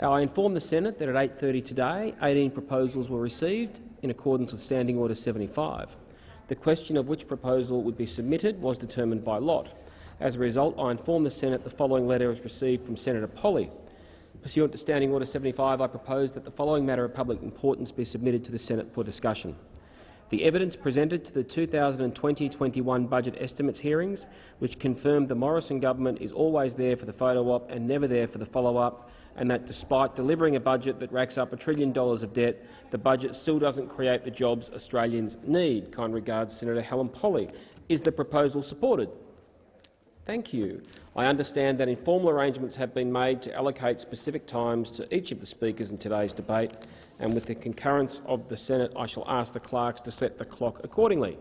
I inform the Senate that at 8.30 today, 18 proposals were received in accordance with Standing Order 75. The question of which proposal would be submitted was determined by lot. As a result, I inform the Senate the following letter was received from Senator Polley. Pursuant to Standing Order 75, I propose that the following matter of public importance be submitted to the Senate for discussion. The evidence presented to the 2020-21 budget estimates hearings, which confirmed the Morrison government is always there for the photo op and never there for the follow-up, and that despite delivering a budget that racks up a trillion dollars of debt, the budget still doesn't create the jobs Australians need. Kind regards, Senator Helen Polley. Is the proposal supported? Thank you. I understand that informal arrangements have been made to allocate specific times to each of the speakers in today's debate, and with the concurrence of the Senate, I shall ask the clerks to set the clock accordingly.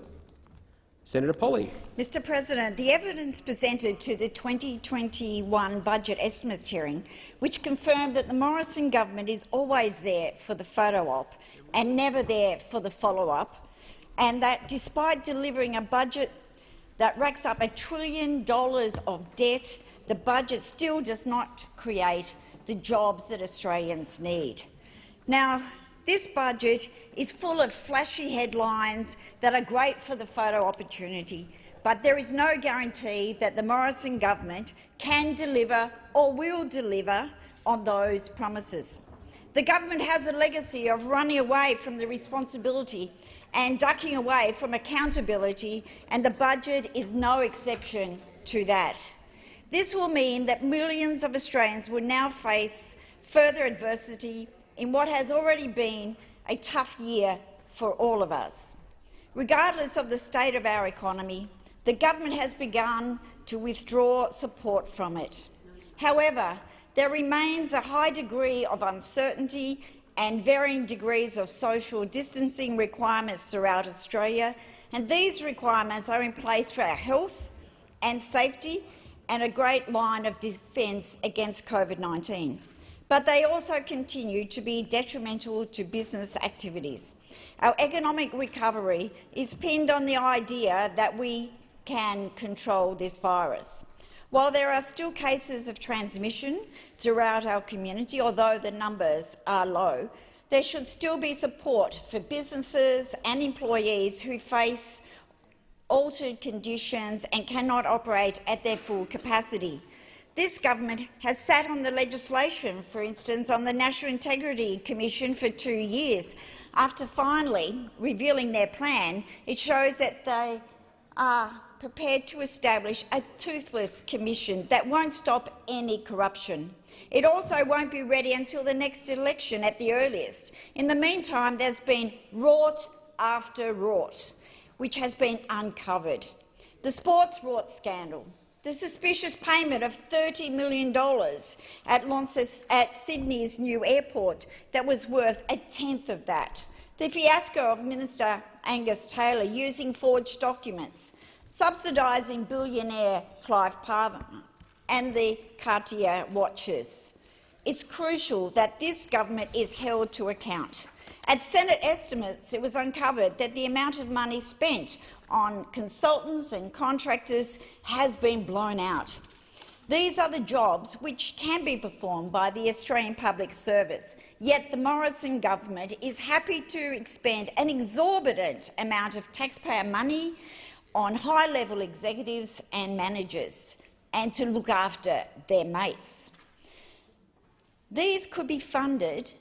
Senator Polley. Mr President, the evidence presented to the 2021 budget estimates hearing, which confirmed that the Morrison government is always there for the photo op and never there for the follow-up, and that despite delivering a budget that racks up a trillion dollars of debt, the budget still does not create the jobs that Australians need. Now, this budget is full of flashy headlines that are great for the photo opportunity, but there is no guarantee that the Morrison government can deliver or will deliver on those promises. The government has a legacy of running away from the responsibility and ducking away from accountability, and the budget is no exception to that. This will mean that millions of Australians will now face further adversity in what has already been a tough year for all of us. Regardless of the state of our economy, the government has begun to withdraw support from it. However, there remains a high degree of uncertainty and varying degrees of social distancing requirements throughout Australia, and these requirements are in place for our health and safety and a great line of defence against COVID-19 but they also continue to be detrimental to business activities. Our economic recovery is pinned on the idea that we can control this virus. While there are still cases of transmission throughout our community, although the numbers are low, there should still be support for businesses and employees who face altered conditions and cannot operate at their full capacity. This government has sat on the legislation, for instance, on the National Integrity Commission for two years. After finally revealing their plan, it shows that they are prepared to establish a toothless commission that won't stop any corruption. It also won't be ready until the next election at the earliest. In the meantime, there's been rort after rort, which has been uncovered. The sports rort scandal, the suspicious payment of $30 million at, at Sydney's new airport that was worth a tenth of that, the fiasco of Minister Angus Taylor using forged documents, subsidising billionaire Clive Palmer and the Cartier watches. It's crucial that this government is held to account. At Senate estimates, it was uncovered that the amount of money spent on consultants and contractors has been blown out. These are the jobs which can be performed by the Australian Public Service, yet the Morrison government is happy to expend an exorbitant amount of taxpayer money on high-level executives and managers and to look after their mates. These could be funded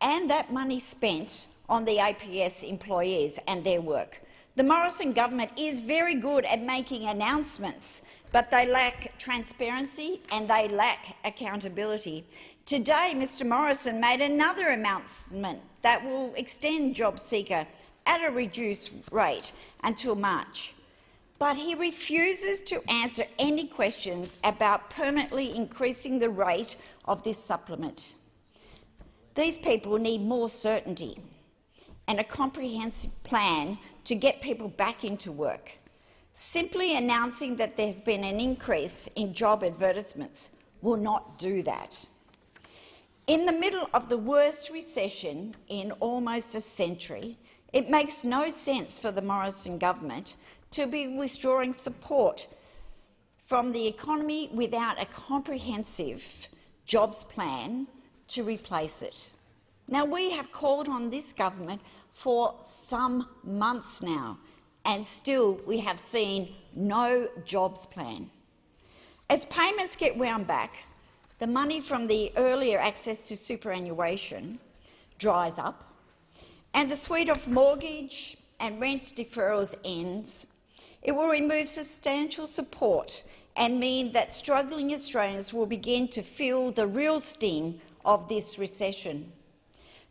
and that money spent on the APS employees and their work. The Morrison government is very good at making announcements, but they lack transparency and they lack accountability. Today, Mr Morrison made another announcement that will extend JobSeeker at a reduced rate until March. But he refuses to answer any questions about permanently increasing the rate of this supplement. These people need more certainty and a comprehensive plan to get people back into work. Simply announcing that there's been an increase in job advertisements will not do that. In the middle of the worst recession in almost a century, it makes no sense for the Morrison government to be withdrawing support from the economy without a comprehensive jobs plan to replace it. Now, we have called on this government for some months now, and still we have seen no jobs plan. As payments get wound back, the money from the earlier access to superannuation dries up, and the suite of mortgage and rent deferrals ends, it will remove substantial support and mean that struggling Australians will begin to feel the real sting of this recession.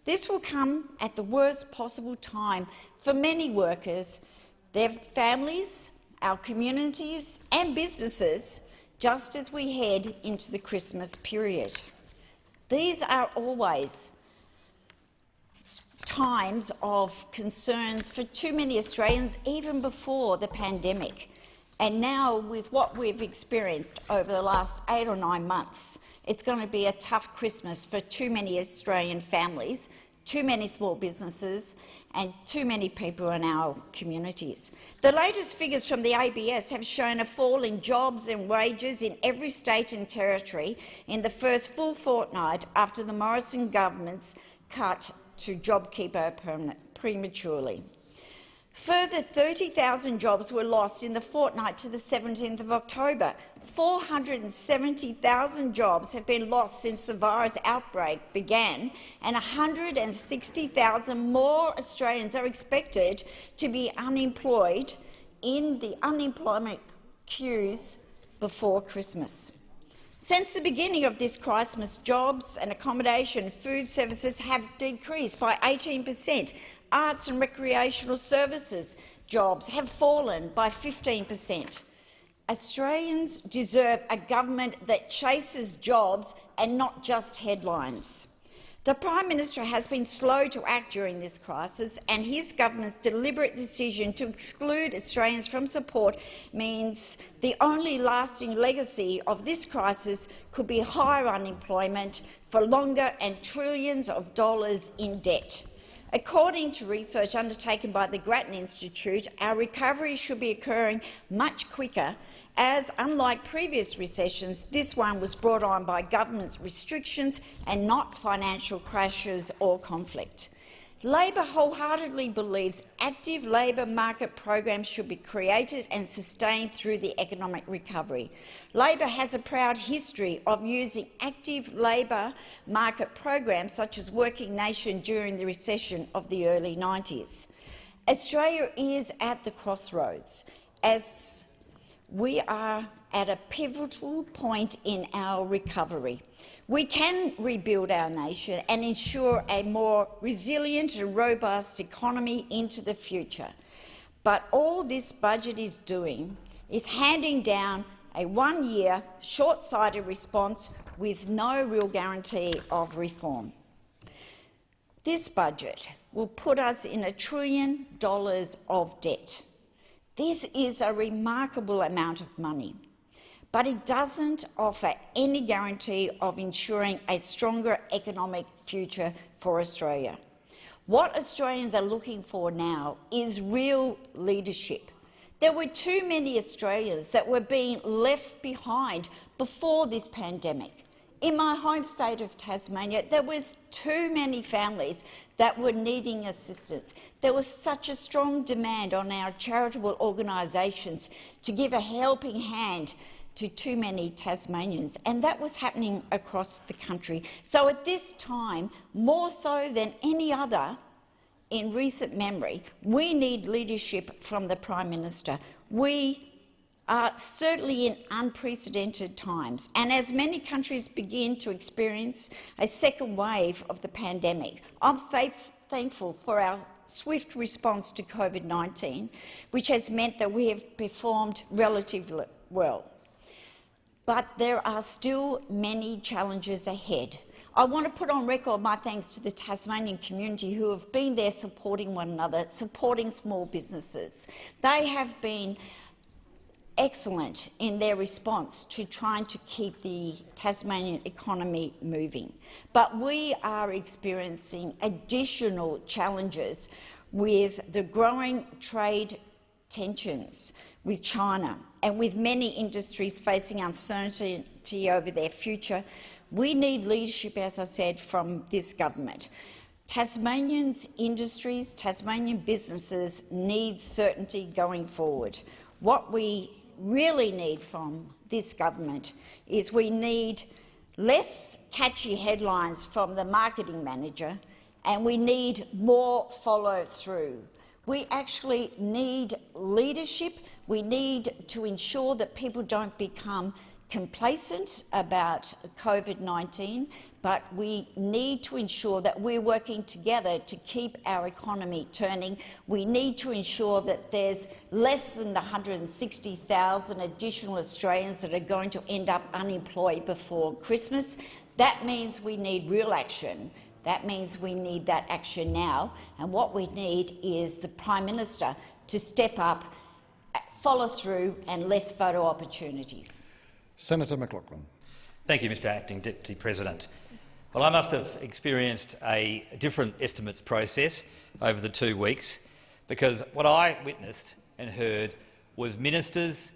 This will come at the worst possible time for many workers, their families, our communities and businesses, just as we head into the Christmas period. These are always times of concerns for too many Australians, even before the pandemic. And now, with what we've experienced over the last eight or nine months, it's going to be a tough Christmas for too many Australian families, too many small businesses and too many people in our communities. The latest figures from the ABS have shown a fall in jobs and wages in every state and territory in the first full fortnight after the Morrison government's cut to JobKeeper prematurely. Further 30,000 jobs were lost in the fortnight to the 17th of October. 470,000 jobs have been lost since the virus outbreak began, and 160,000 more Australians are expected to be unemployed in the unemployment queues before Christmas. Since the beginning of this crisis, jobs and accommodation food services have decreased by 18 per cent. Arts and recreational services jobs have fallen by 15 per cent. Australians deserve a government that chases jobs and not just headlines. The Prime Minister has been slow to act during this crisis, and his government's deliberate decision to exclude Australians from support means the only lasting legacy of this crisis could be higher unemployment for longer and trillions of dollars in debt. According to research undertaken by the Grattan Institute, our recovery should be occurring much quicker as, unlike previous recessions, this one was brought on by government's restrictions and not financial crashes or conflict. Labor wholeheartedly believes active labour market programs should be created and sustained through the economic recovery. Labor has a proud history of using active labour market programs such as Working Nation during the recession of the early 90s. Australia is at the crossroads. As we are at a pivotal point in our recovery. We can rebuild our nation and ensure a more resilient and robust economy into the future. But all this budget is doing is handing down a one-year, short-sighted response with no real guarantee of reform. This budget will put us in a trillion dollars of debt. This is a remarkable amount of money, but it doesn't offer any guarantee of ensuring a stronger economic future for Australia. What Australians are looking for now is real leadership. There were too many Australians that were being left behind before this pandemic. In my home state of Tasmania, there was too many families that were needing assistance. There was such a strong demand on our charitable organisations to give a helping hand to too many Tasmanians, and that was happening across the country. So at this time, more so than any other in recent memory, we need leadership from the Prime Minister. We are certainly in unprecedented times, and as many countries begin to experience a second wave of the pandemic, I'm thankful for our swift response to COVID-19, which has meant that we have performed relatively well. But there are still many challenges ahead. I want to put on record my thanks to the Tasmanian community who have been there supporting one another, supporting small businesses. They have been excellent in their response to trying to keep the Tasmanian economy moving. But we are experiencing additional challenges with the growing trade tensions with China and with many industries facing uncertainty over their future, We need leadership, as I said, from this government. Tasmanians' industries, Tasmanian businesses need certainty going forward. What we really need from this government is we need less catchy headlines from the marketing manager and we need more follow-through. We actually need leadership. We need to ensure that people don't become complacent about COVID-19, but we need to ensure that we're working together to keep our economy turning. We need to ensure that there's less than the 160,000 additional Australians that are going to end up unemployed before Christmas. That means we need real action. That means we need that action now. And what we need is the Prime Minister to step up, follow through and less photo opportunities. Senator McLachlan. Thank you, Mr Acting Deputy President. Well, I must have experienced a different estimates process over the two weeks because what I witnessed and heard was ministers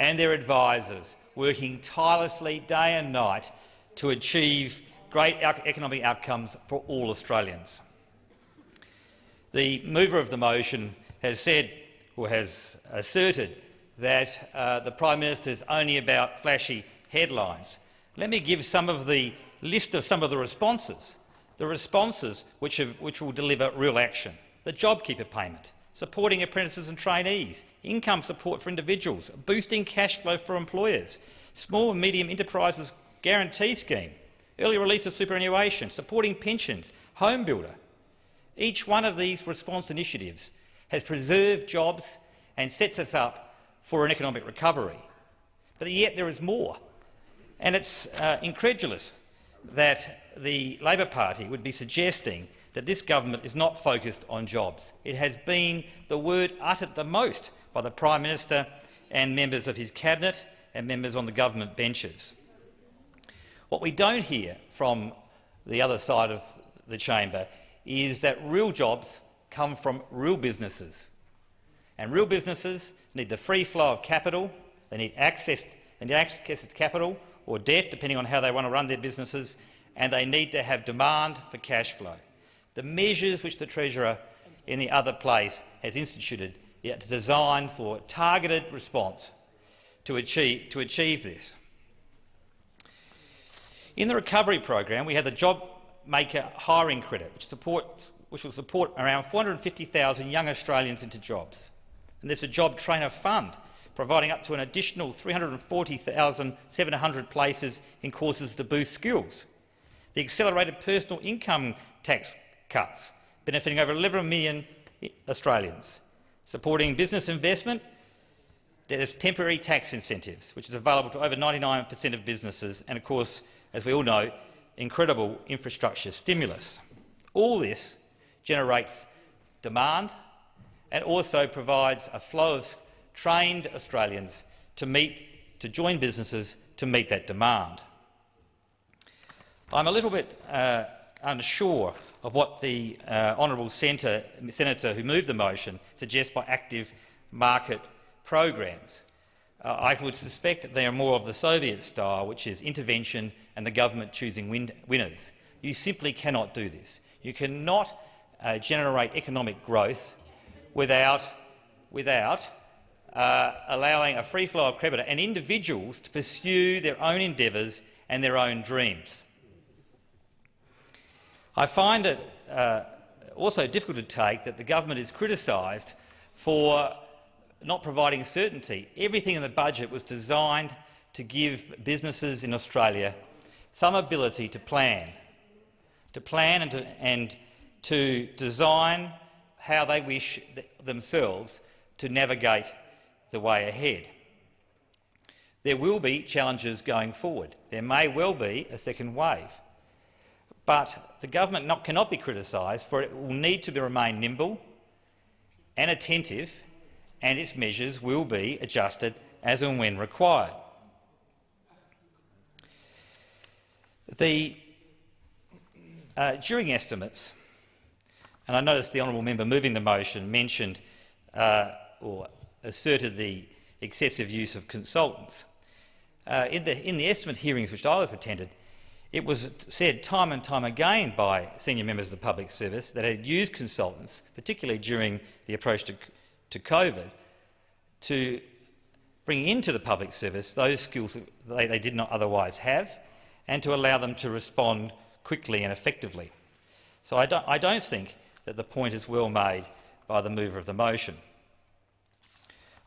and their advisers working tirelessly day and night to achieve great economic outcomes for all Australians. The mover of the motion has said or has asserted that uh, the Prime Minister is only about flashy headlines. Let me give some of the list of some of the responses, the responses which, have, which will deliver real action. The JobKeeper payment, supporting apprentices and trainees, income support for individuals, boosting cash flow for employers, small and medium enterprises guarantee scheme, early release of superannuation, supporting pensions, home builder. Each one of these response initiatives has preserved jobs and sets us up for an economic recovery. But yet there is more. And it's uh, incredulous that the Labor Party would be suggesting that this government is not focused on jobs. It has been the word uttered the most by the Prime Minister and members of his cabinet and members on the government benches. What we don't hear from the other side of the chamber is that real jobs come from real businesses. And real businesses need the free flow of capital, they need access, they need access to capital or debt, depending on how they want to run their businesses, and they need to have demand for cash flow. The measures which the Treasurer in the other place has instituted are designed for targeted response to achieve, to achieve this. In the recovery program, we have the Job Maker Hiring Credit, which, supports, which will support around 450,000 young Australians into jobs. And there's a Job Trainer Fund, providing up to an additional 340,700 places in courses to boost skills. The accelerated personal income tax cuts, benefiting over 11 million Australians. Supporting business investment, there's temporary tax incentives, which is available to over 99 per cent of businesses, and of course, as we all know, incredible infrastructure stimulus. All this generates demand and also provides a flow of trained Australians to, meet, to join businesses to meet that demand. I'm a little bit uh, unsure of what the uh, honourable senator, senator who moved the motion suggests by active market programs. Uh, I would suspect that they are more of the Soviet style, which is intervention and the government choosing win winners. You simply cannot do this. You cannot uh, generate economic growth without, without uh, allowing a free flow of credit and individuals to pursue their own endeavours and their own dreams. I find it uh, also difficult to take that the government is criticised for not providing certainty. Everything in the budget was designed to give businesses in Australia some ability to plan, to plan and to, and to design how they wish th themselves to navigate the way ahead. There will be challenges going forward. There may well be a second wave. But the government not, cannot be criticised for it will need to be, remain nimble and attentive, and its measures will be adjusted as and when required. The, uh, during estimates, and I noticed the honourable member moving the motion mentioned uh, or asserted the excessive use of consultants. Uh, in, the, in the estimate hearings which I was attended, It was said time and time again by senior members of the public service that had used consultants, particularly during the approach to, to COVID, to bring into the public service those skills that they, they did not otherwise have and to allow them to respond quickly and effectively. So I don't, I don't think that the point is well made by the mover of the motion.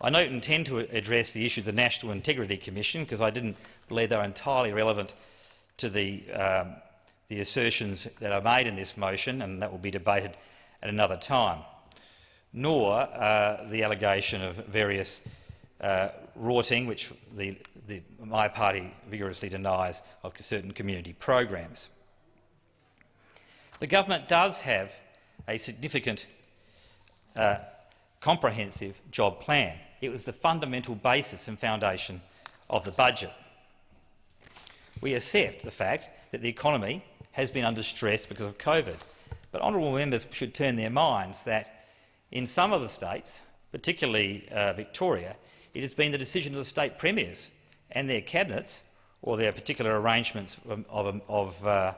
I don't intend to address the issues of the National Integrity Commission because I didn't believe they were entirely relevant to the, um, the assertions that are made in this motion, and that will be debated at another time, nor uh, the allegation of various uh, rorting, which the, the, my party vigorously denies, of certain community programs. The government does have a significant uh, comprehensive job plan. It was the fundamental basis and foundation of the budget we accept the fact that the economy has been under stress because of COVID. But honourable members should turn their minds that in some of the states, particularly uh, Victoria, it has been the decision of the state premiers and their cabinets or their particular arrangements of, of, of uh,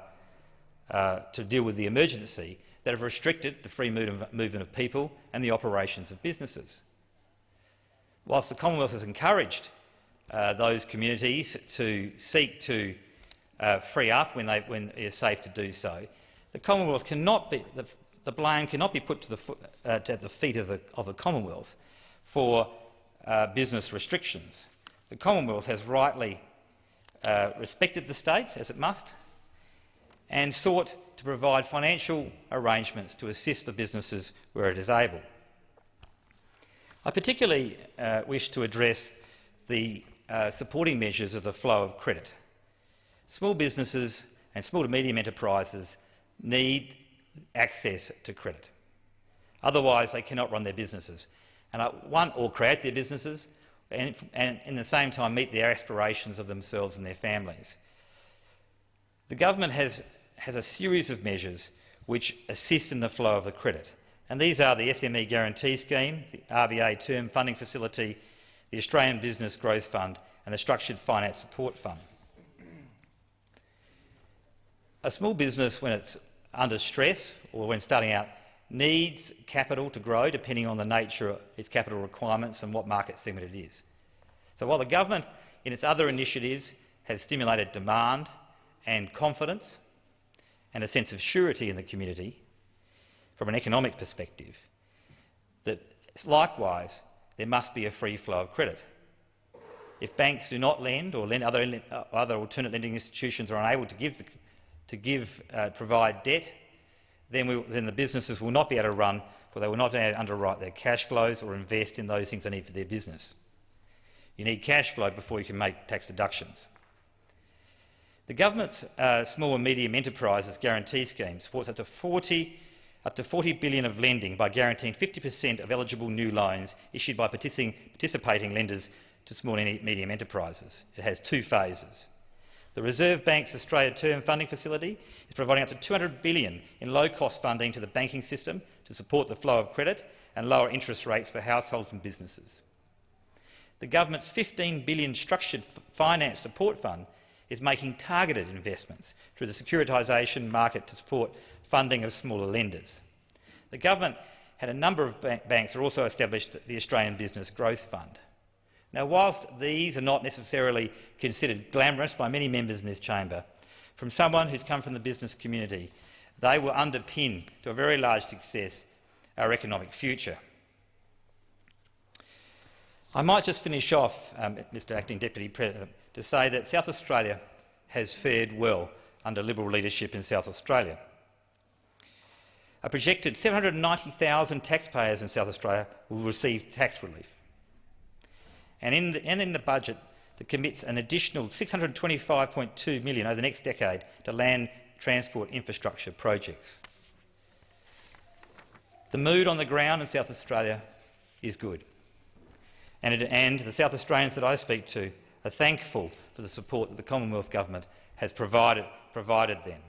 uh, to deal with the emergency that have restricted the free movement of people and the operations of businesses. Whilst the Commonwealth has encouraged uh, those communities to seek to uh, free up when, they, when it is safe to do so. The Commonwealth cannot be, the, the blame cannot be put to the, uh, to the feet of the, of the Commonwealth for uh, business restrictions. The Commonwealth has rightly uh, respected the states, as it must, and sought to provide financial arrangements to assist the businesses where it is able. I particularly uh, wish to address the uh, supporting measures of the flow of credit. Small businesses and small to medium enterprises need access to credit. Otherwise, they cannot run their businesses and uh, or create their businesses and, and in the same time meet their aspirations of themselves and their families. The government has, has a series of measures which assist in the flow of the credit, and these are the SME Guarantee Scheme, the RBA Term Funding Facility the Australian Business Growth Fund and the Structured Finance Support Fund. A small business, when it's under stress or when starting out, needs capital to grow depending on the nature of its capital requirements and what market segment it is. So while the government in its other initiatives has stimulated demand and confidence and a sense of surety in the community from an economic perspective, that likewise there must be a free flow of credit. If banks do not lend or lend other, other alternate lending institutions are unable to, give the, to give, uh, provide debt, then, we, then the businesses will not be able to run, for they will not be able to underwrite their cash flows or invest in those things they need for their business. You need cash flow before you can make tax deductions. The government's uh, small and medium enterprises guarantee scheme supports up to 40 up to 40 billion of lending by guaranteeing 50 per cent of eligible new loans issued by participating lenders to small and medium enterprises. It has two phases. The Reserve Bank's Australia Term Funding Facility is providing up to 200 billion in low-cost funding to the banking system to support the flow of credit and lower interest rates for households and businesses. The government's 15 billion structured finance support fund is making targeted investments through the securitisation market to support funding of smaller lenders. The government had a number of banks that also established the Australian Business Growth Fund. Now, whilst these are not necessarily considered glamorous by many members in this chamber, from someone who's come from the business community, they will underpin, to a very large success, our economic future. I might just finish off, um, Mr Acting Deputy President, to say that South Australia has fared well under Liberal leadership in South Australia. A projected 790,000 taxpayers in South Australia will receive tax relief. And in the, and in the budget that commits an additional 625.2 million over the next decade to land transport infrastructure projects. The mood on the ground in South Australia is good, and, it, and the South Australians that I speak to are thankful for the support that the Commonwealth Government has provided, provided them.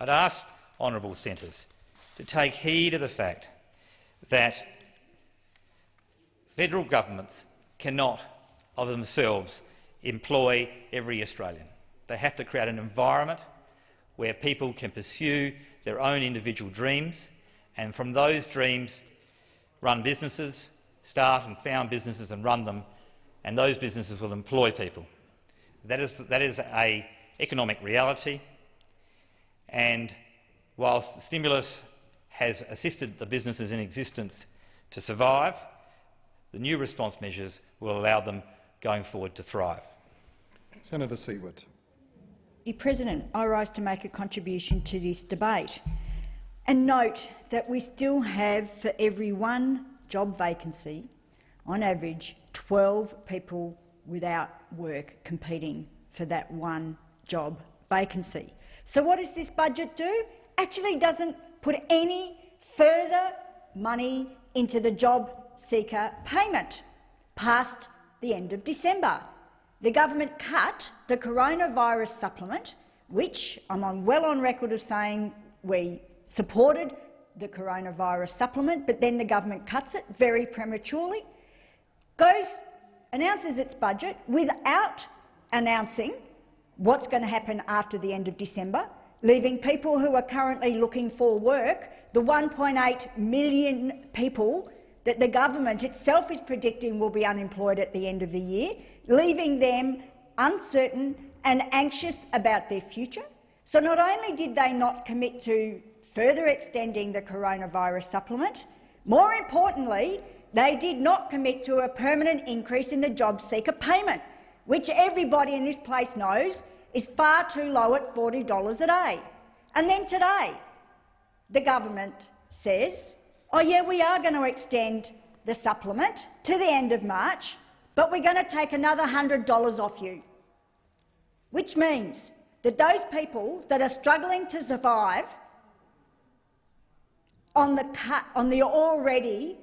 I'd ask honourable senators to take heed of the fact that federal governments cannot of themselves employ every Australian. They have to create an environment where people can pursue their own individual dreams and from those dreams run businesses, start and found businesses and run them, and those businesses will employ people. That is, that is a economic reality, and whilst stimulus has assisted the businesses in existence to survive, the new response measures will allow them going forward to thrive. Senator Siewert. Mr President, I rise to make a contribution to this debate and note that we still have, for every one job vacancy, on average 12 people without work competing for that one job vacancy. So what does this budget do? Actually doesn't put any further money into the job seeker payment past the end of December. The government cut the coronavirus supplement, which I'm on well on record of saying we supported the coronavirus supplement, but then the government cuts it very prematurely, goes, announces its budget without announcing what's going to happen after the end of December, leaving people who are currently looking for work, the 1.8 million people that the government itself is predicting will be unemployed at the end of the year, leaving them uncertain and anxious about their future. So not only did they not commit to further extending the coronavirus supplement, more importantly, they did not commit to a permanent increase in the job seeker payment, which everybody in this place knows is far too low at $40 a day. And then today, the government says, oh yeah, we are going to extend the supplement to the end of March, but we're going to take another $100 off you, which means that those people that are struggling to survive on the, cut, on the already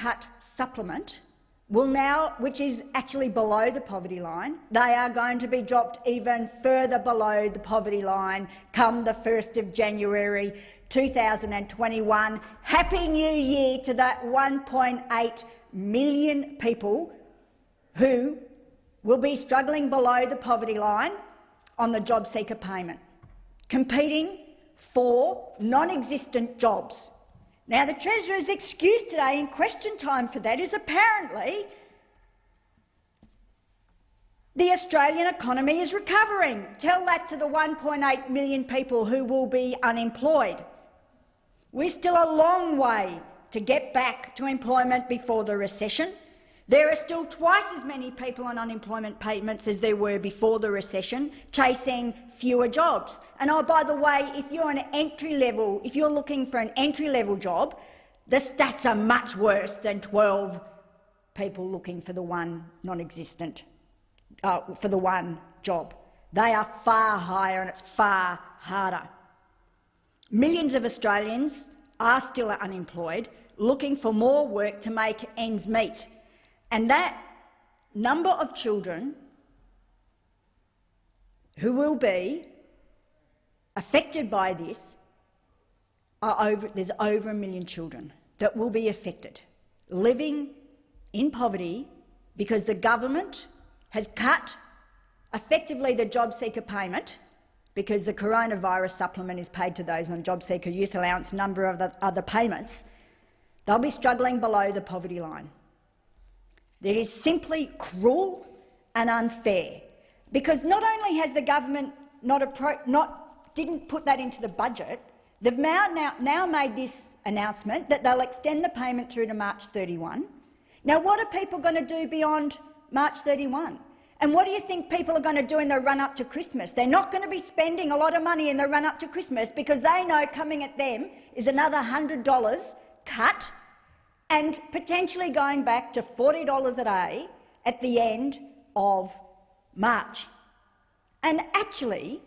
cut supplement will now, which is actually below the poverty line, they are going to be dropped even further below the poverty line come the 1st of January 2021. Happy New Year to that 1.8 million people who will be struggling below the poverty line on the job seeker payment, competing for non-existent jobs. Now, the Treasurer's excuse today in question time for that is apparently the Australian economy is recovering. Tell that to the 1.8 million people who will be unemployed. We're still a long way to get back to employment before the recession. There are still twice as many people on unemployment payments as there were before the recession, chasing fewer jobs. And oh, by the way, if you're an entry level, if you're looking for an entry level job, the stats are much worse than 12 people looking for the one non-existent, uh, for the one job. They are far higher and it's far harder. Millions of Australians are still unemployed, looking for more work to make ends meet. And that number of children who will be affected by this are over, there's over a million children that will be affected, living in poverty because the government has cut effectively the job seeker payment because the coronavirus supplement is paid to those on job seeker youth allowance, number of other payments, they'll be struggling below the poverty line. That is simply cruel and unfair, because not only has the government not, not didn't put that into the budget, they've now, now, made this announcement that they'll extend the payment through to March 31. Now, what are people going to do beyond March 31? And what do you think people are going to do in the run-up to Christmas? They're not going to be spending a lot of money in the run-up to Christmas because they know coming at them is another $100 cut and potentially going back to $40 a day at the end of March. And actually,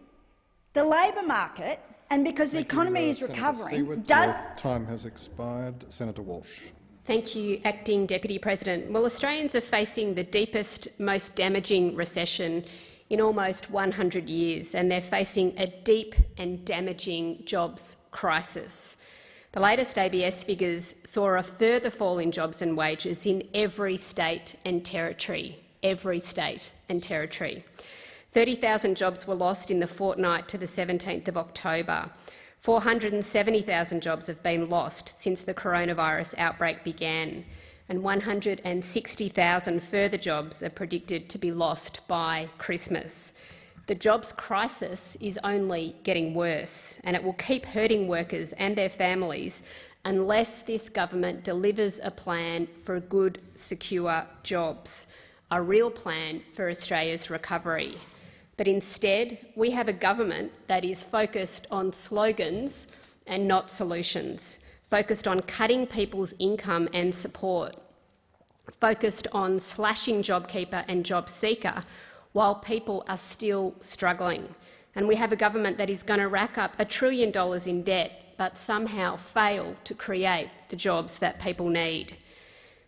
the labour market, and because the economy you, uh, is Senator recovering, Siewert. does— Your time has expired. Senator Walsh. Thank you, Acting Deputy President. Well, Australians are facing the deepest, most damaging recession in almost 100 years, and they're facing a deep and damaging jobs crisis. The latest ABS figures saw a further fall in jobs and wages in every state and territory, every state and territory. 30,000 jobs were lost in the fortnight to the 17th of October. 470,000 jobs have been lost since the coronavirus outbreak began, and 160,000 further jobs are predicted to be lost by Christmas. The jobs crisis is only getting worse, and it will keep hurting workers and their families unless this government delivers a plan for good, secure jobs, a real plan for Australia's recovery. But instead, we have a government that is focused on slogans and not solutions, focused on cutting people's income and support, focused on slashing JobKeeper and JobSeeker while people are still struggling. And we have a government that is going to rack up a trillion dollars in debt but somehow fail to create the jobs that people need.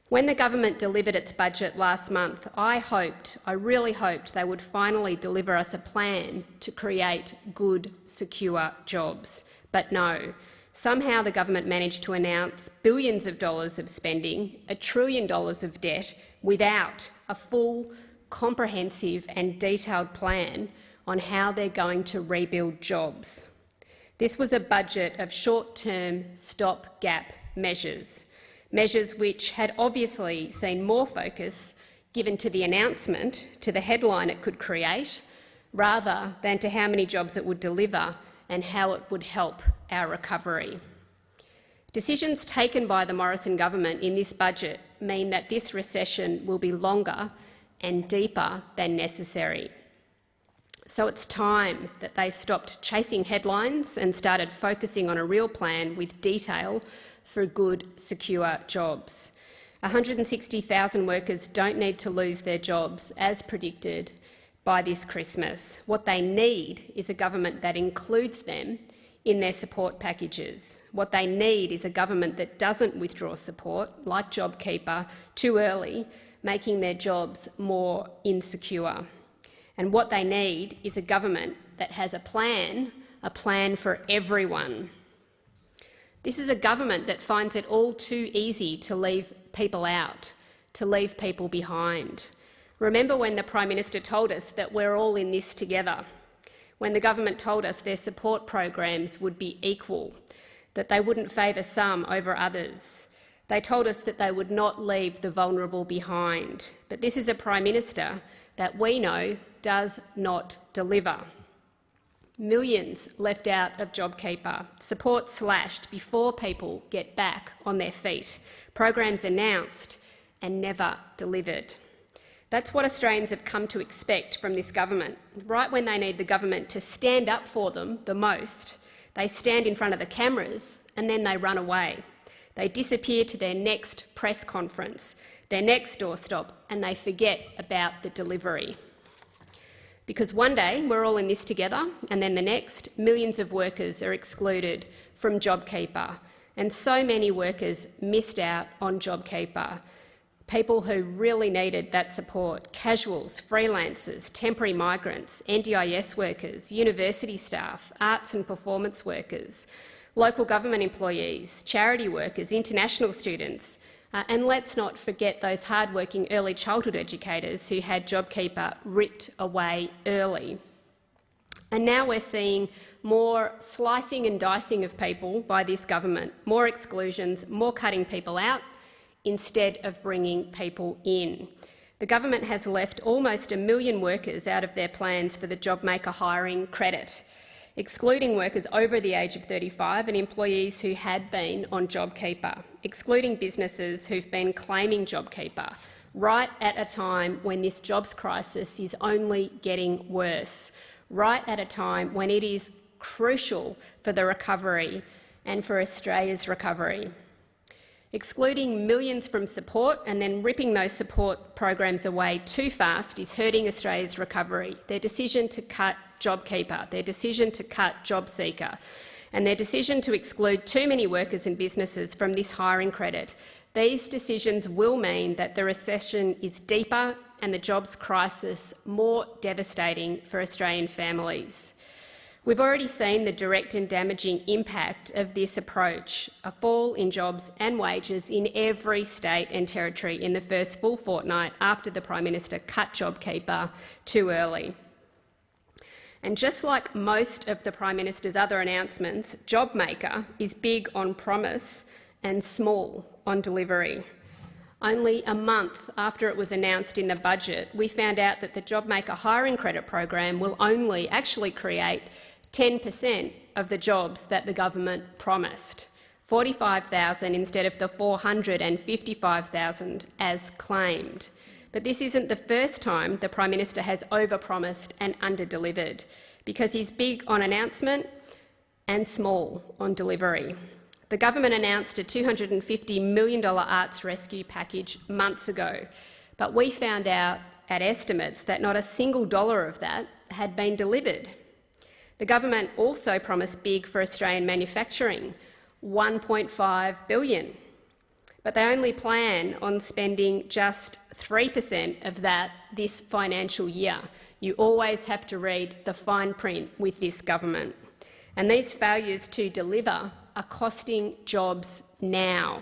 When the government delivered its budget last month, I hoped, I really hoped they would finally deliver us a plan to create good, secure jobs. But no, somehow the government managed to announce billions of dollars of spending, a trillion dollars of debt, without a full, comprehensive and detailed plan on how they're going to rebuild jobs. This was a budget of short-term stop-gap measures measures which had obviously seen more focus given to the announcement, to the headline it could create, rather than to how many jobs it would deliver and how it would help our recovery. Decisions taken by the Morrison government in this budget mean that this recession will be longer and deeper than necessary. So it's time that they stopped chasing headlines and started focusing on a real plan with detail for good, secure jobs. 160,000 workers don't need to lose their jobs, as predicted by this Christmas. What they need is a government that includes them in their support packages. What they need is a government that doesn't withdraw support, like JobKeeper, too early, making their jobs more insecure. And what they need is a government that has a plan, a plan for everyone. This is a government that finds it all too easy to leave people out, to leave people behind. Remember when the Prime Minister told us that we're all in this together, when the government told us their support programs would be equal, that they wouldn't favour some over others. They told us that they would not leave the vulnerable behind. But this is a Prime Minister that we know does not deliver. Millions left out of JobKeeper, support slashed before people get back on their feet, programs announced and never delivered. That's what Australians have come to expect from this government. Right when they need the government to stand up for them the most, they stand in front of the cameras and then they run away. They disappear to their next press conference, their next doorstop, and they forget about the delivery. Because one day we're all in this together, and then the next, millions of workers are excluded from JobKeeper. And so many workers missed out on JobKeeper. People who really needed that support, casuals, freelancers, temporary migrants, NDIS workers, university staff, arts and performance workers, local government employees, charity workers, international students, uh, and let's not forget those hard-working early childhood educators who had JobKeeper ripped away early. And now we're seeing more slicing and dicing of people by this government, more exclusions, more cutting people out, instead of bringing people in. The government has left almost a million workers out of their plans for the JobMaker hiring credit excluding workers over the age of 35 and employees who had been on JobKeeper, excluding businesses who've been claiming JobKeeper, right at a time when this jobs crisis is only getting worse, right at a time when it is crucial for the recovery and for Australia's recovery. Excluding millions from support and then ripping those support programs away too fast is hurting Australia's recovery. Their decision to cut JobKeeper, their decision to cut JobSeeker and their decision to exclude too many workers and businesses from this hiring credit. These decisions will mean that the recession is deeper and the jobs crisis more devastating for Australian families. We've already seen the direct and damaging impact of this approach, a fall in jobs and wages in every state and territory in the first full fortnight after the Prime Minister cut JobKeeper too early. And just like most of the Prime Minister's other announcements, JobMaker is big on promise and small on delivery. Only a month after it was announced in the budget, we found out that the JobMaker hiring credit program will only actually create 10 per cent of the jobs that the government promised, 45,000 instead of the 455,000 as claimed. But this isn't the first time the Prime Minister has overpromised and underdelivered, because he's big on announcement and small on delivery. The government announced a $250 million arts rescue package months ago, but we found out at estimates that not a single dollar of that had been delivered. The government also promised big for Australian manufacturing, 1.5 billion but they only plan on spending just 3 per cent of that this financial year. You always have to read the fine print with this government. And these failures to deliver are costing jobs now.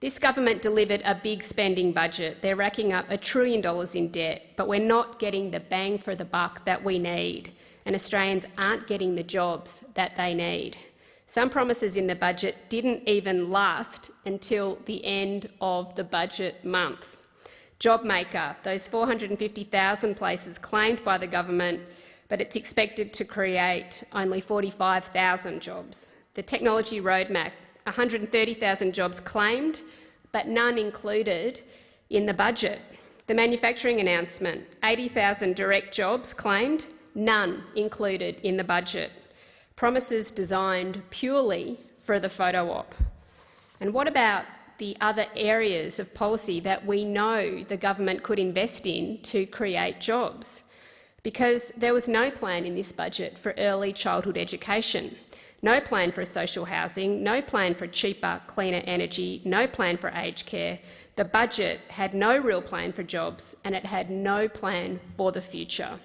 This government delivered a big spending budget. They're racking up a trillion dollars in debt, but we're not getting the bang for the buck that we need, and Australians aren't getting the jobs that they need. Some promises in the budget didn't even last until the end of the budget month. JobMaker, those 450,000 places claimed by the government, but it's expected to create only 45,000 jobs. The technology roadmap, 130,000 jobs claimed, but none included in the budget. The manufacturing announcement, 80,000 direct jobs claimed, none included in the budget promises designed purely for the photo op? And what about the other areas of policy that we know the government could invest in to create jobs? Because there was no plan in this budget for early childhood education, no plan for social housing, no plan for cheaper, cleaner energy, no plan for aged care. The budget had no real plan for jobs and it had no plan for the future.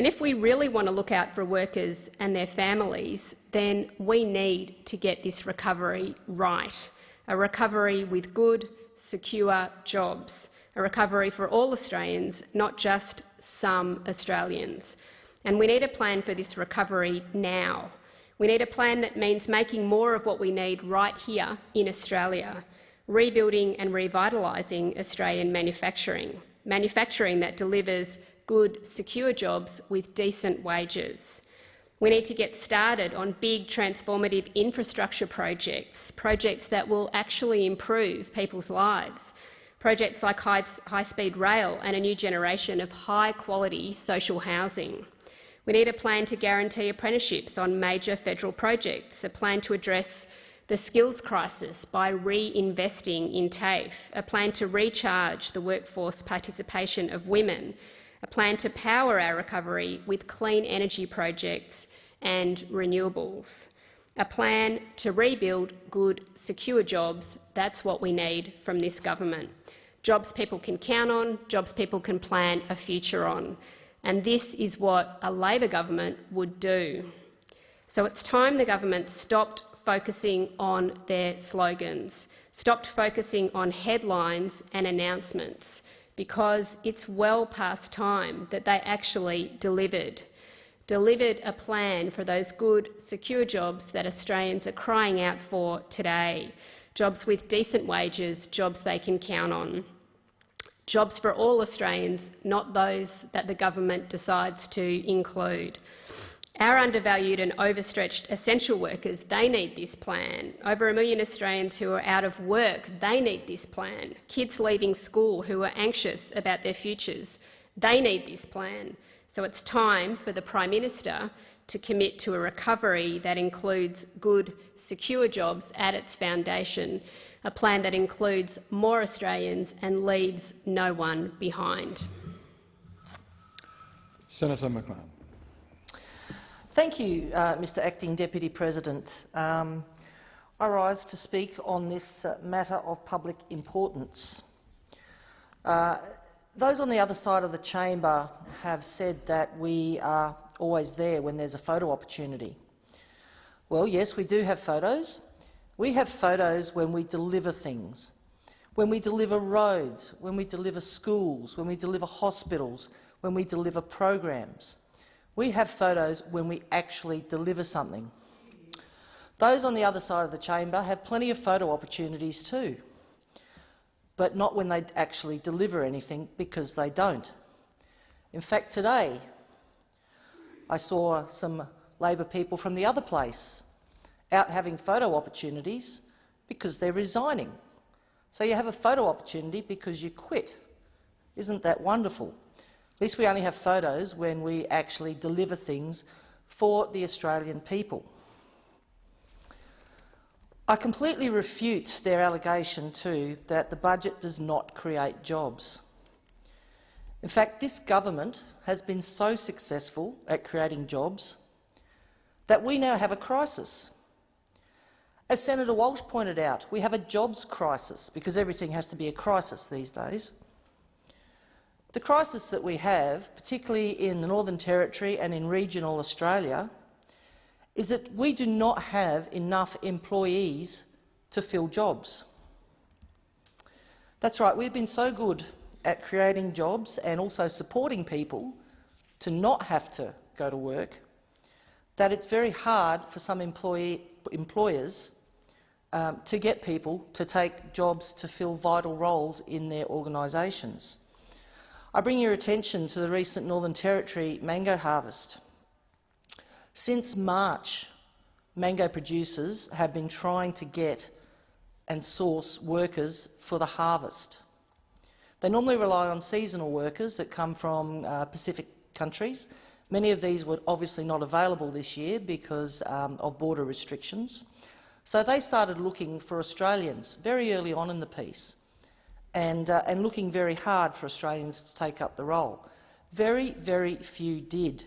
And if we really want to look out for workers and their families, then we need to get this recovery right, a recovery with good, secure jobs, a recovery for all Australians, not just some Australians. And we need a plan for this recovery now. We need a plan that means making more of what we need right here in Australia, rebuilding and revitalising Australian manufacturing, manufacturing that delivers good, secure jobs with decent wages. We need to get started on big transformative infrastructure projects, projects that will actually improve people's lives, projects like high-speed rail and a new generation of high-quality social housing. We need a plan to guarantee apprenticeships on major federal projects, a plan to address the skills crisis by reinvesting in TAFE, a plan to recharge the workforce participation of women, a plan to power our recovery with clean energy projects and renewables, a plan to rebuild good, secure jobs. That's what we need from this government. Jobs people can count on, jobs people can plan a future on. And this is what a Labor government would do. So it's time the government stopped focusing on their slogans, stopped focusing on headlines and announcements, because it's well past time that they actually delivered, delivered a plan for those good, secure jobs that Australians are crying out for today, jobs with decent wages, jobs they can count on. Jobs for all Australians, not those that the government decides to include. Our undervalued and overstretched essential workers, they need this plan. Over a million Australians who are out of work, they need this plan. Kids leaving school who are anxious about their futures, they need this plan. So it's time for the Prime Minister to commit to a recovery that includes good, secure jobs at its foundation, a plan that includes more Australians and leaves no one behind. Senator McMahon. Thank you, uh, Mr Acting Deputy President. Um, I rise to speak on this uh, matter of public importance. Uh, those on the other side of the chamber have said that we are always there when there's a photo opportunity. Well, yes, we do have photos. We have photos when we deliver things, when we deliver roads, when we deliver schools, when we deliver hospitals, when we deliver programs. We have photos when we actually deliver something. Those on the other side of the chamber have plenty of photo opportunities too, but not when they actually deliver anything because they don't. In fact, today I saw some Labor people from the other place out having photo opportunities because they're resigning. So you have a photo opportunity because you quit. Isn't that wonderful? At least we only have photos when we actually deliver things for the Australian people. I completely refute their allegation, too, that the budget does not create jobs. In fact, this government has been so successful at creating jobs that we now have a crisis. As Senator Walsh pointed out, we have a jobs crisis because everything has to be a crisis these days. The crisis that we have, particularly in the Northern Territory and in regional Australia, is that we do not have enough employees to fill jobs. That's right, we've been so good at creating jobs and also supporting people to not have to go to work that it's very hard for some employee, employers um, to get people to take jobs to fill vital roles in their organisations. I bring your attention to the recent Northern Territory mango harvest. Since March, mango producers have been trying to get and source workers for the harvest. They normally rely on seasonal workers that come from uh, Pacific countries. Many of these were obviously not available this year because um, of border restrictions. So they started looking for Australians very early on in the piece and, uh, and looking very hard for Australians to take up the role. Very, very few did.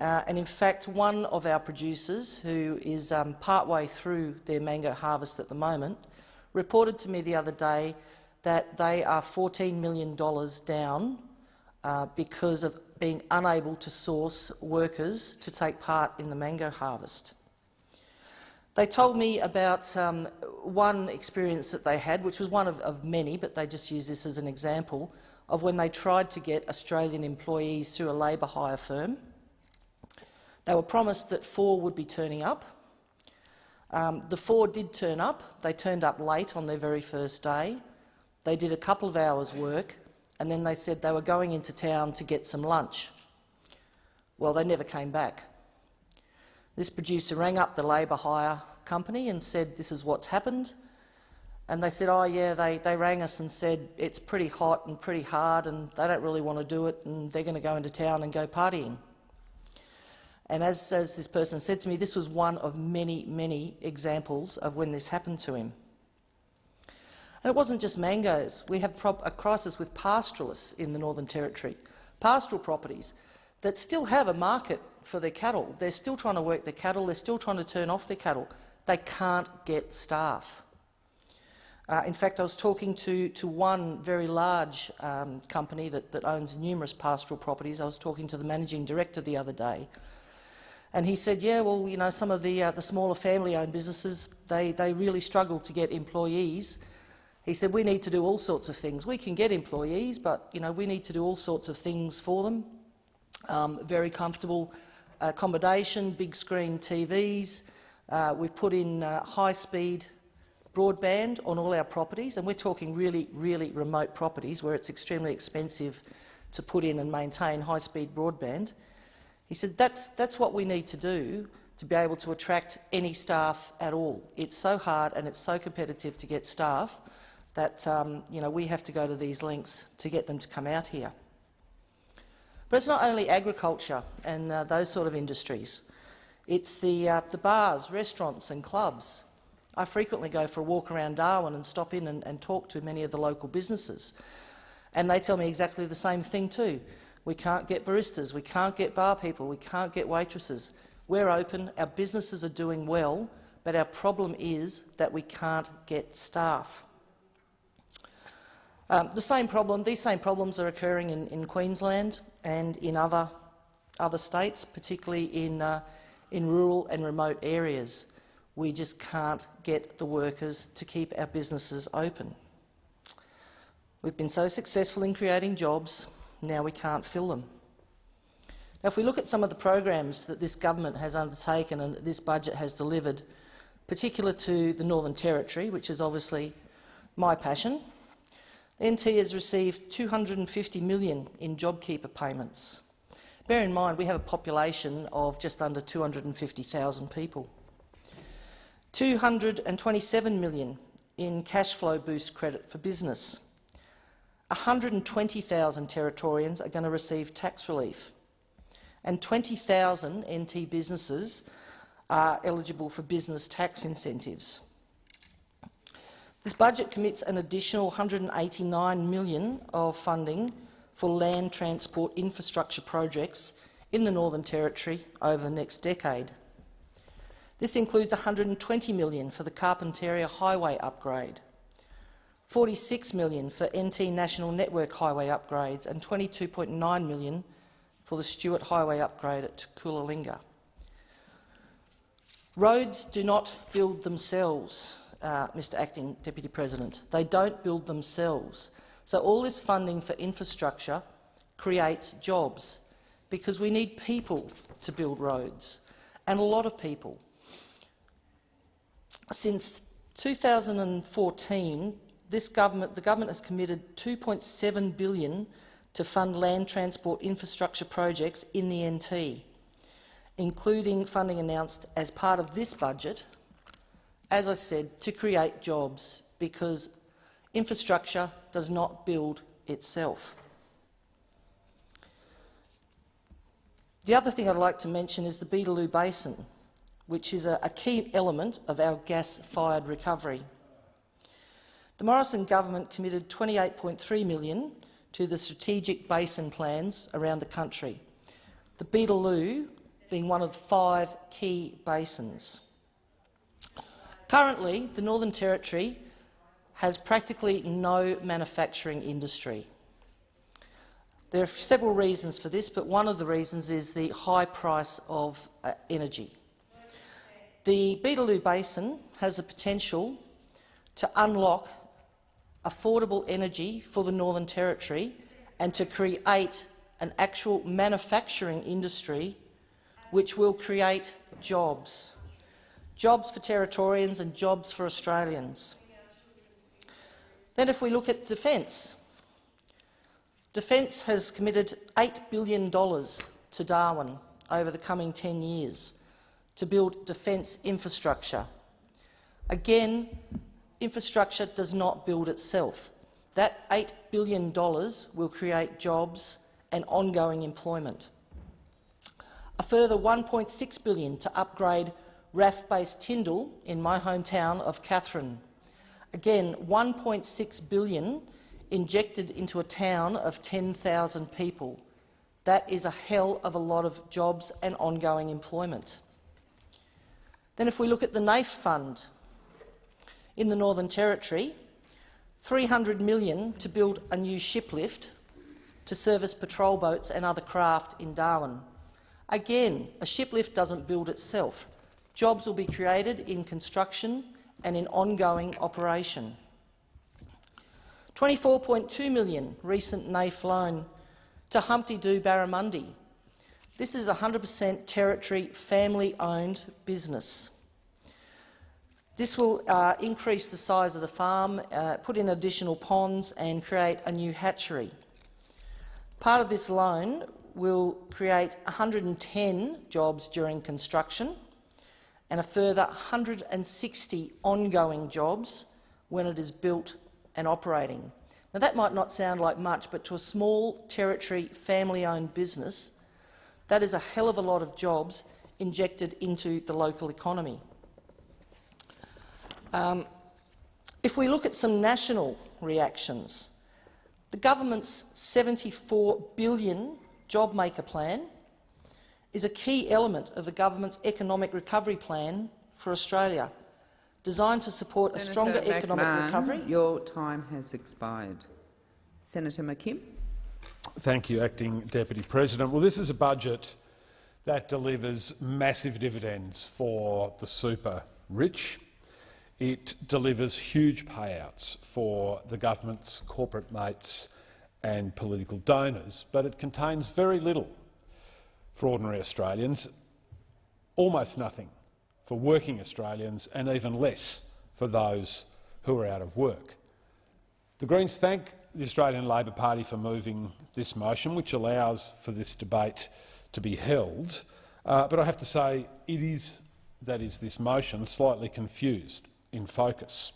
Uh, and in fact, one of our producers, who is um, partway through their mango harvest at the moment, reported to me the other day that they are $14 million down uh, because of being unable to source workers to take part in the mango harvest. They told me about um, one experience that they had, which was one of, of many, but they just use this as an example, of when they tried to get Australian employees through a labour hire firm. They were promised that four would be turning up. Um, the four did turn up. They turned up late on their very first day. They did a couple of hours' work, and then they said they were going into town to get some lunch. Well, they never came back. This producer rang up the labour hire company and said, this is what's happened. And they said, oh yeah, they, they rang us and said it's pretty hot and pretty hard and they don't really want to do it and they're going to go into town and go partying. And as, as this person said to me, this was one of many, many examples of when this happened to him. And it wasn't just mangoes. We have a crisis with pastoralists in the Northern Territory, pastoral properties that still have a market for their cattle. They're still trying to work their cattle. They're still trying to turn off their cattle. They can't get staff. Uh, in fact, I was talking to, to one very large um, company that, that owns numerous pastoral properties. I was talking to the managing director the other day, and he said, yeah, well, you know, some of the, uh, the smaller family-owned businesses, they, they really struggle to get employees. He said, we need to do all sorts of things. We can get employees, but you know, we need to do all sorts of things for them. Um, very comfortable accommodation, big screen TVs. Uh, we've put in uh, high-speed broadband on all our properties, and we're talking really, really remote properties where it's extremely expensive to put in and maintain high-speed broadband. He said that's, that's what we need to do to be able to attract any staff at all. It's so hard and it's so competitive to get staff that um, you know, we have to go to these lengths to get them to come out here. But it's not only agriculture and uh, those sort of industries. It's the, uh, the bars, restaurants and clubs. I frequently go for a walk around Darwin and stop in and, and talk to many of the local businesses. And they tell me exactly the same thing too. We can't get baristas, we can't get bar people, we can't get waitresses. We're open, our businesses are doing well, but our problem is that we can't get staff. Um, the same problem, these same problems are occurring in, in Queensland and in other, other states, particularly in, uh, in rural and remote areas. We just can't get the workers to keep our businesses open. We've been so successful in creating jobs, Now we can't fill them. Now, if we look at some of the programs that this government has undertaken and that this budget has delivered, particular to the Northern Territory, which is obviously my passion, NT has received 250 million in JobKeeper payments. Bear in mind we have a population of just under 250,000 people. 227 million in cash flow boost credit for business. 120,000 Territorians are going to receive tax relief, and 20,000 NT businesses are eligible for business tax incentives. This budget commits an additional 189 million of funding for land transport infrastructure projects in the Northern Territory over the next decade. This includes 120 million for the Carpentaria Highway upgrade, 46 million for NT National Network Highway upgrades and 22.9 million for the Stuart Highway upgrade at Coolalinga. Roads do not build themselves, uh, Mr Acting Deputy President. They don't build themselves. So all this funding for infrastructure creates jobs because we need people to build roads, and a lot of people. Since 2014, this government, the government has committed 2.7 billion to fund land transport infrastructure projects in the NT, including funding announced as part of this budget, as I said, to create jobs, because infrastructure does not build itself. The other thing I'd like to mention is the Beetaloo Basin which is a, a key element of our gas-fired recovery. The Morrison government committed 28.3 million to the strategic basin plans around the country, the Beetaloo being one of five key basins. Currently, the Northern Territory has practically no manufacturing industry. There are several reasons for this, but one of the reasons is the high price of uh, energy. The Beetaloo Basin has the potential to unlock affordable energy for the Northern Territory and to create an actual manufacturing industry which will create jobs. Jobs for Territorians and jobs for Australians. Then if we look at defence, Defence has committed $8 billion to Darwin over the coming 10 years to build defence infrastructure. Again, infrastructure does not build itself. That $8 billion will create jobs and ongoing employment. A further 1.6 billion to upgrade RAAF Tindal in my hometown of Katherine. Again, 1.6 billion injected into a town of 10,000 people. That is a hell of a lot of jobs and ongoing employment. Then if we look at the NAIF fund in the Northern Territory, 300 million to build a new ship lift to service patrol boats and other craft in Darwin. Again, a ship lift doesn't build itself. Jobs will be created in construction and in ongoing operation. 24.2 million recent NAIF loan to Humpty Doo Barramundi this is a 100% Territory family-owned business. This will uh, increase the size of the farm, uh, put in additional ponds and create a new hatchery. Part of this loan will create 110 jobs during construction and a further 160 ongoing jobs when it is built and operating. Now, that might not sound like much, but to a small Territory family-owned business, that is a hell of a lot of jobs injected into the local economy. Um, if we look at some national reactions, the government's $74 billion JobMaker plan is a key element of the government's economic recovery plan for Australia, designed to support Senator a stronger McMahon, economic recovery. Your time has expired. Senator McKim. Thank you, Acting Deputy President. Well, this is a budget that delivers massive dividends for the super rich. It delivers huge payouts for the government's corporate mates and political donors, but it contains very little for ordinary Australians, almost nothing for working Australians and even less for those who are out of work. The Greens thank the Australian Labor Party for moving this motion, which allows for this debate to be held. Uh, but I have to say it is, that is this motion, slightly confused in focus.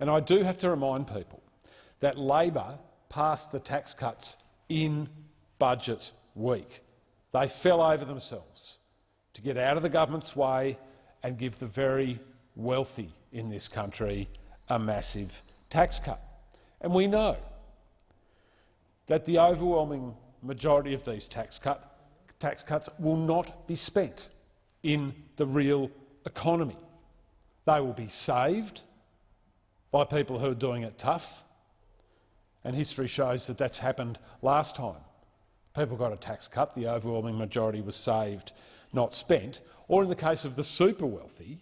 And I do have to remind people that Labor passed the tax cuts in budget week. They fell over themselves to get out of the government's way and give the very wealthy in this country a massive tax cut. And we know that the overwhelming majority of these tax, cut, tax cuts will not be spent in the real economy. They will be saved by people who are doing it tough, and history shows that that's happened last time. People got a tax cut, the overwhelming majority was saved, not spent, or in the case of the super wealthy,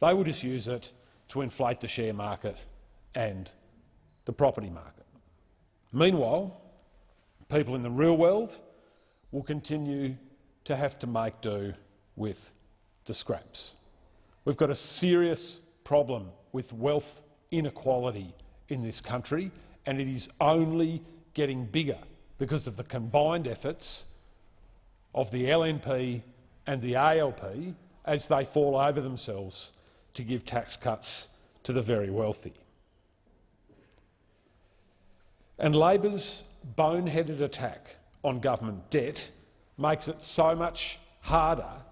they will just use it to inflate the share market and the property market. Meanwhile, people in the real world will continue to have to make do with the scraps. We've got a serious problem with wealth inequality in this country, and it is only getting bigger because of the combined efforts of the LNP and the ALP as they fall over themselves to give tax cuts to the very wealthy. And Labor's boneheaded attack on government debt makes it so much harder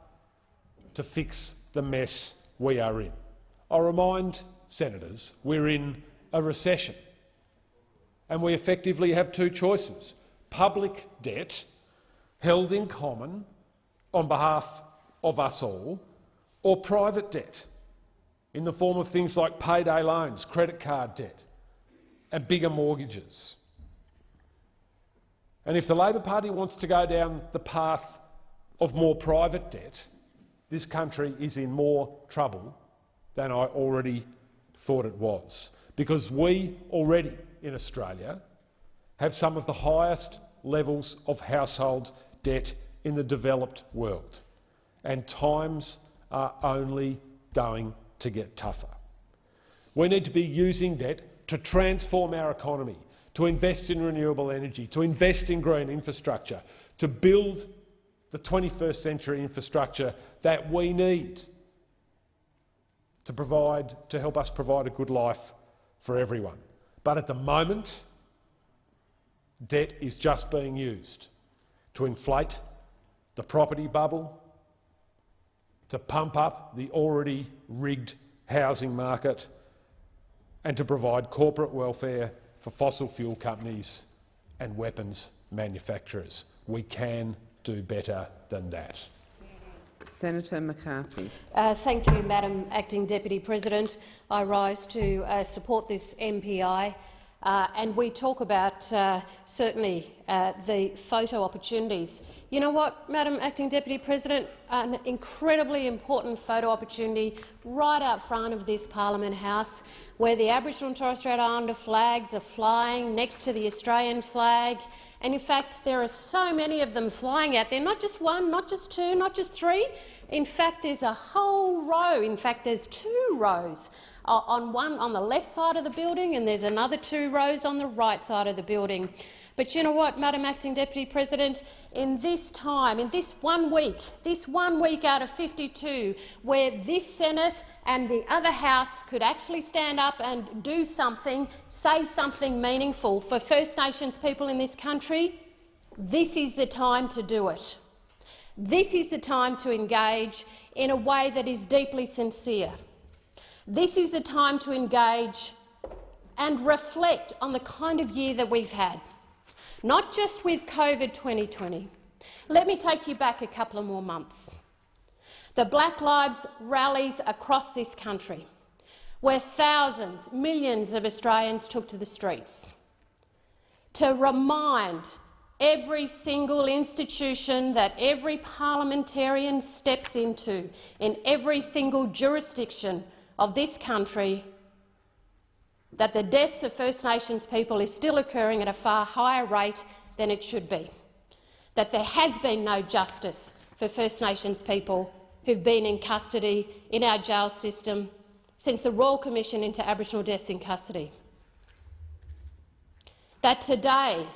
to fix the mess we are in. I remind senators we're in a recession and we effectively have two choices. Public debt held in common on behalf of us all, or private debt in the form of things like payday loans, credit card debt and bigger mortgages. And if the Labor Party wants to go down the path of more private debt, this country is in more trouble than I already thought it was, because we already in Australia have some of the highest levels of household debt in the developed world, and times are only going to get tougher. We need to be using debt to transform our economy, to invest in renewable energy, to invest in green infrastructure, to build the 21st century infrastructure that we need to provide to help us provide a good life for everyone. But at the moment, debt is just being used to inflate the property bubble, to pump up the already rigged housing market and to provide corporate welfare for fossil fuel companies and weapons manufacturers. We can do better than that. Senator McCarthy. Uh, thank you, Madam Acting Deputy President. I rise to uh, support this MPI. Uh, and we talk about uh, certainly uh, the photo opportunities. You know what, Madam Acting Deputy President, an incredibly important photo opportunity right out front of this Parliament House, where the Aboriginal and Torres Strait Islander flags are flying next to the Australian flag. And in fact, there are so many of them flying out there, not just one, not just two, not just three. In fact, there's a whole row. In fact, there's two rows uh, on one on the left side of the building and there's another two rows on the right side of the building. But you know what, Madam Acting Deputy President, in this time, in this one week, this one week out of 52, where this Senate and the other House could actually stand up and do something, say something meaningful for First Nations people in this country, this is the time to do it. This is the time to engage in a way that is deeply sincere. This is the time to engage and reflect on the kind of year that we've had, not just with COVID 2020. Let me take you back a couple of more months. The Black Lives rallies across this country, where thousands, millions of Australians took to the streets to remind every single institution that every parliamentarian steps into in every single jurisdiction of this country that the deaths of First Nations people is still occurring at a far higher rate than it should be, that there has been no justice for First Nations people who've been in custody in our jail system since the Royal Commission into Aboriginal Deaths in Custody. That today,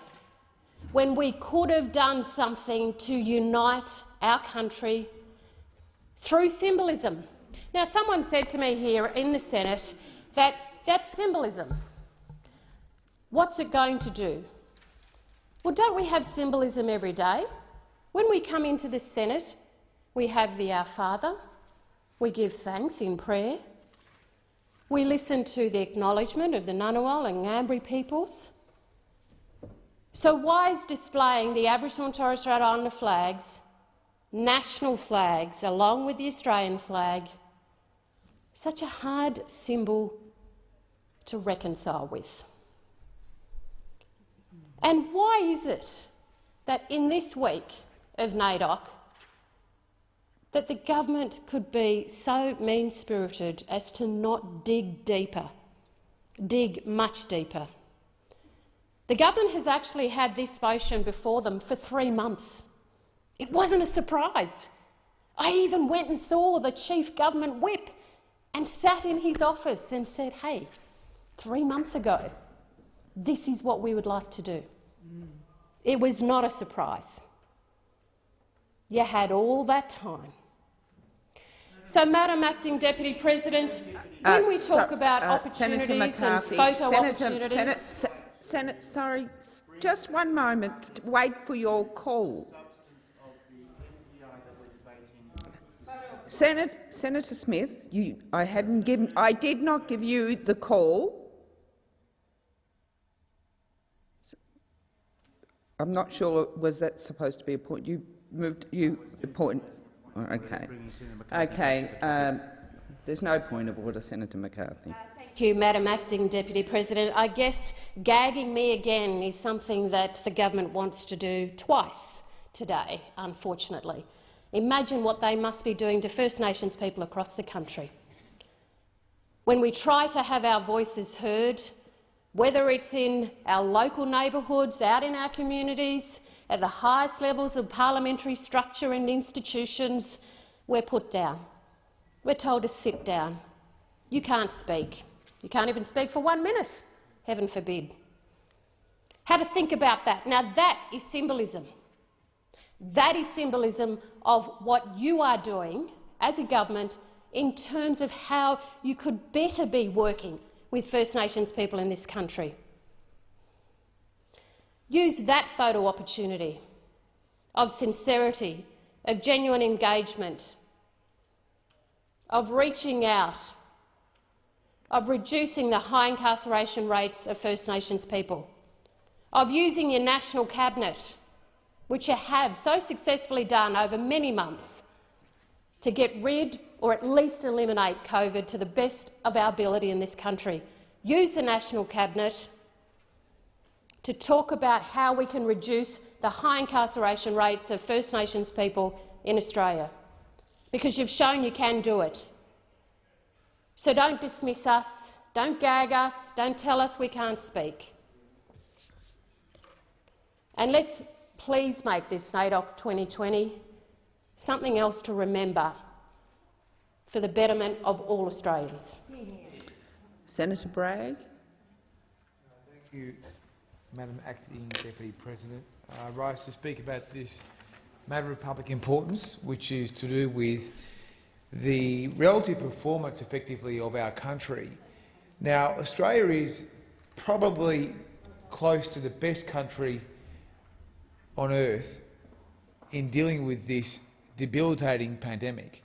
when we could have done something to unite our country through symbolism. Now, someone said to me here in the Senate that that's symbolism. What's it going to do? Well, don't we have symbolism every day? When we come into the Senate, we have the Our Father, we give thanks in prayer, we listen to the acknowledgement of the Ngunnawal and Ngambri peoples. So why is displaying the Aboriginal and Torres Strait Islander flags, national flags, along with the Australian flag, such a hard symbol to reconcile with? And why is it that in this week of NAIDOC that the government could be so mean-spirited as to not dig deeper, dig much deeper. The government has actually had this motion before them for three months. It wasn't a surprise. I even went and saw the chief government whip and sat in his office and said, hey, three months ago, this is what we would like to do. Mm. It was not a surprise. You had all that time so, Madam Acting Deputy President, when uh, we talk so, about uh, opportunities and photo Senator, opportunities— Senator, Senate, sorry, just one moment. Wait for your call. Senator, Senator Smith, you, I hadn't given, I did not give you the call. I'm not sure. Was that supposed to be a point? You moved. You point. Okay. Okay. Um, there's no point of order, Senator McCarthy. Thank you, Madam Acting Deputy President. I guess gagging me again is something that the government wants to do twice today, unfortunately. Imagine what they must be doing to First Nations people across the country. When we try to have our voices heard, whether it's in our local neighbourhoods, out in our communities, at the highest levels of parliamentary structure and institutions, we're put down. We're told to sit down. You can't speak. You can't even speak for one minute, heaven forbid. Have a think about that. Now that is symbolism. That is symbolism of what you are doing as a government in terms of how you could better be working with First Nations people in this country. Use that photo opportunity of sincerity, of genuine engagement, of reaching out, of reducing the high incarceration rates of First Nations people, of using your national cabinet, which you have so successfully done over many months, to get rid or at least eliminate COVID to the best of our ability in this country. Use the national cabinet to talk about how we can reduce the high incarceration rates of First Nations people in Australia, because you've shown you can do it. So don't dismiss us, don't gag us, don't tell us we can't speak. And let's please make this NAIDOC 2020 something else to remember for the betterment of all Australians. Senator Bragg. Thank you. Madam Acting Deputy President. Uh, I rise to speak about this matter of public importance, which is to do with the relative performance, effectively, of our country. Now, Australia is probably close to the best country on earth in dealing with this debilitating pandemic.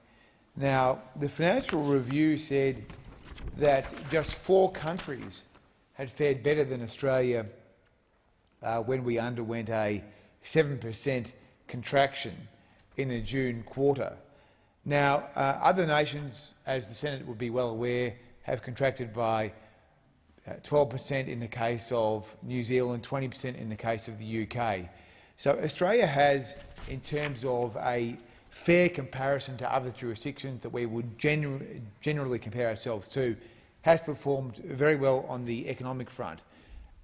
Now, the Financial Review said that just four countries had fared better than Australia uh, when we underwent a 7 per cent contraction in the June quarter. Now, uh, other nations, as the Senate would be well aware, have contracted by 12 per cent in the case of New Zealand, 20 per cent in the case of the UK. So Australia has, in terms of a fair comparison to other jurisdictions that we would gener generally compare ourselves to, has performed very well on the economic front.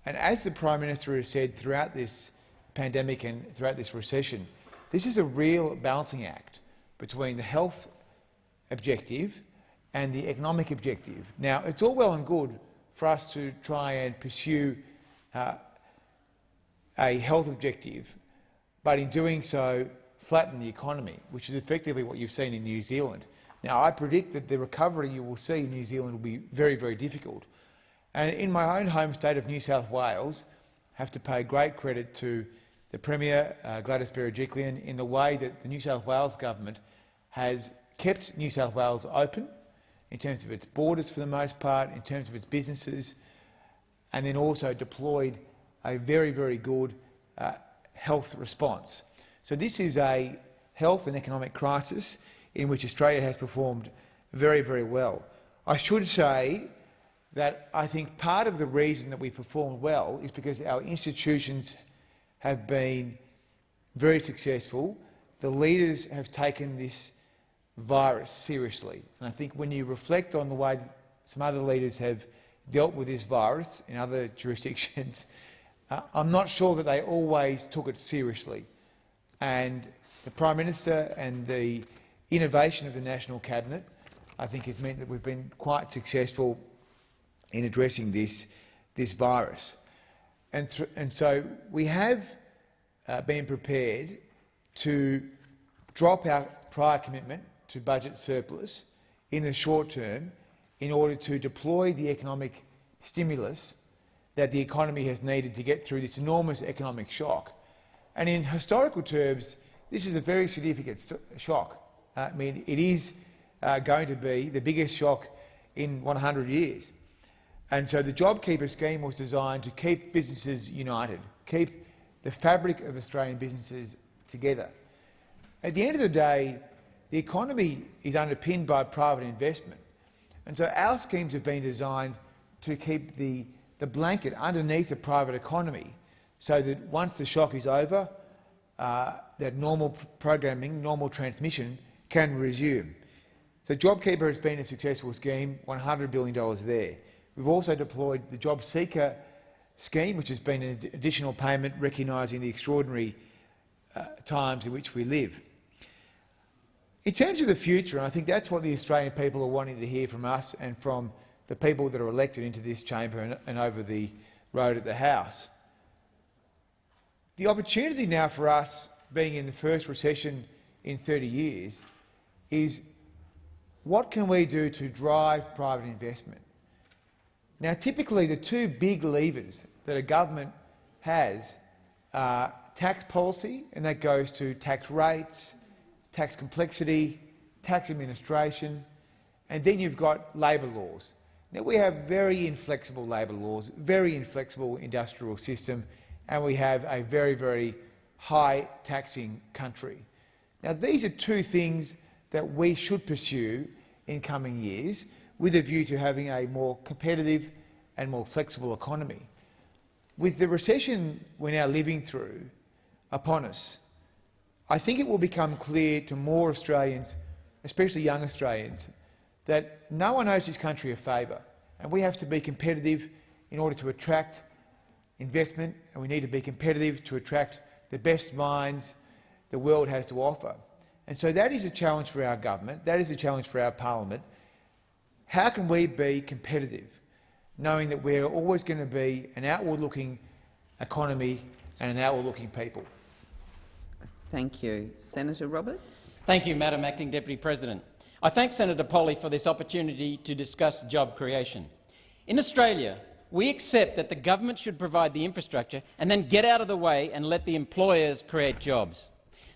And as the Prime Minister has said throughout this pandemic and throughout this recession, this is a real balancing act between the health objective and the economic objective. Now, it's all well and good for us to try and pursue uh, a health objective, but in doing so flatten the economy, which is effectively what you've seen in New Zealand. Now, I predict that the recovery you will see in New Zealand will be very, very difficult. And in my own home state of New South Wales, I have to pay great credit to the Premier, uh, Gladys Berejiklian, in the way that the New South Wales government has kept New South Wales open in terms of its borders for the most part, in terms of its businesses, and then also deployed a very, very good uh, health response. So this is a health and economic crisis in which Australia has performed very, very well. I should say that I think part of the reason that we performed well is because our institutions have been very successful. The leaders have taken this virus seriously. And I think when you reflect on the way some other leaders have dealt with this virus in other jurisdictions, uh, I'm not sure that they always took it seriously. And the Prime Minister and the innovation of the National Cabinet, I think, has meant that we've been quite successful in addressing this, this virus. And, and so we have uh, been prepared to drop our prior commitment to budget surplus in the short term in order to deploy the economic stimulus that the economy has needed to get through this enormous economic shock. And in historical terms, this is a very significant shock. Uh, I mean, it is uh, going to be the biggest shock in 100 years. And so the JobKeeper scheme was designed to keep businesses united, keep the fabric of Australian businesses together. At the end of the day, the economy is underpinned by private investment. And so our schemes have been designed to keep the, the blanket underneath the private economy so that once the shock is over, uh, that normal programming, normal transmission can resume. So JobKeeper has been a successful scheme, $100 billion there. We've also deployed the Job Seeker scheme, which has been an additional payment recognising the extraordinary uh, times in which we live. In terms of the future, and I think that's what the Australian people are wanting to hear from us and from the people that are elected into this chamber and, and over the road at the House. The opportunity now for us, being in the first recession in 30 years, is what can we do to drive private investment? Now, typically the two big levers that a government has are tax policy, and that goes to tax rates, tax complexity, tax administration, and then you've got labour laws. Now, we have very inflexible labour laws, very inflexible industrial system, and we have a very, very high taxing country. Now, these are two things that we should pursue in coming years with a view to having a more competitive and more flexible economy. With the recession we're now living through upon us, I think it will become clear to more Australians, especially young Australians, that no one owes this country a favour, and we have to be competitive in order to attract investment, and we need to be competitive to attract the best minds the world has to offer. And so that is a challenge for our government, that is a challenge for our parliament. How can we be competitive, knowing that we're always going to be an outward-looking economy and an outward-looking people? Thank you. Senator Roberts. Thank you, Madam Acting Deputy President. I thank Senator Polley for this opportunity to discuss job creation. In Australia, we accept that the government should provide the infrastructure and then get out of the way and let the employers create jobs.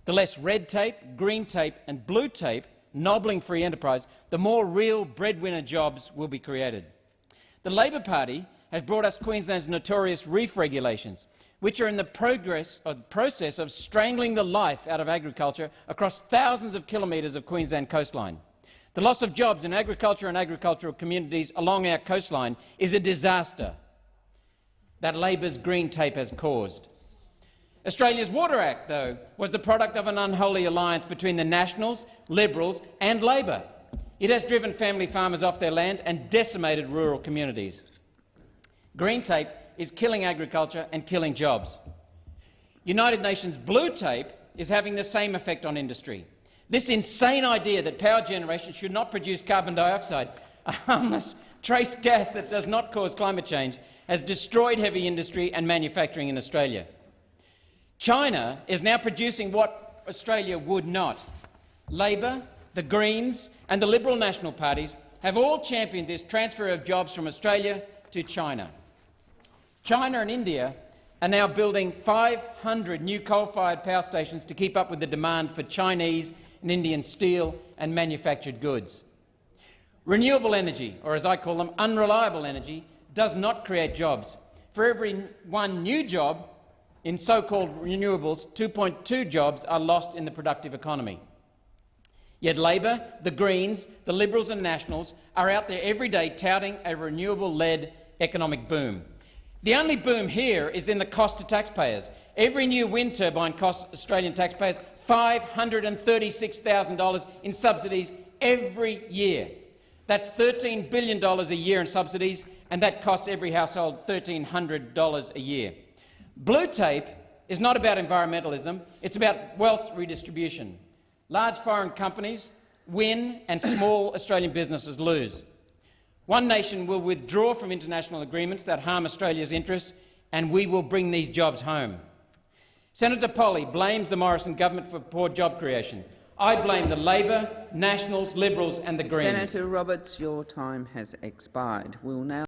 The less red tape, green tape and blue tape nobbling free enterprise, the more real breadwinner jobs will be created. The Labor Party has brought us Queensland's notorious reef regulations, which are in the progress of, process of strangling the life out of agriculture across thousands of kilometres of Queensland coastline. The loss of jobs in agriculture and agricultural communities along our coastline is a disaster that Labor's green tape has caused. Australia's Water Act, though, was the product of an unholy alliance between the Nationals, Liberals and Labor. It has driven family farmers off their land and decimated rural communities. Green tape is killing agriculture and killing jobs. United Nations blue tape is having the same effect on industry. This insane idea that power generation should not produce carbon dioxide, a harmless trace gas that does not cause climate change, has destroyed heavy industry and manufacturing in Australia. China is now producing what Australia would not. Labor, the Greens and the Liberal National parties have all championed this transfer of jobs from Australia to China. China and India are now building 500 new coal-fired power stations to keep up with the demand for Chinese and Indian steel and manufactured goods. Renewable energy, or as I call them, unreliable energy, does not create jobs. For every one new job in so-called renewables, 2.2 jobs are lost in the productive economy. Yet Labor, the Greens, the Liberals and Nationals are out there every day touting a renewable-led economic boom. The only boom here is in the cost to taxpayers. Every new wind turbine costs Australian taxpayers $536,000 in subsidies every year. That's $13 billion a year in subsidies, and that costs every household $1,300 a year. Blue tape is not about environmentalism, it's about wealth redistribution. Large foreign companies win and small Australian businesses lose. One nation will withdraw from international agreements that harm Australia's interests, and we will bring these jobs home. Senator Polley blames the Morrison government for poor job creation. I blame the Labor, Nationals, Liberals and the Greens. Senator Roberts, your time has expired. We'll now